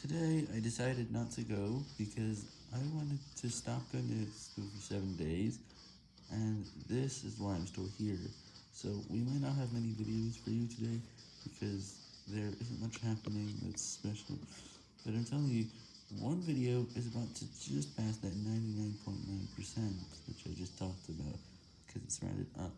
Today, I decided not to go because I wanted to stop going to school for 7 days, and this is why I'm still here. So, we might not have many videos for you today because there isn't much happening that's special, but I'm telling you, one video is about to just pass that 99.9%, which I just talked about, because it's rounded up.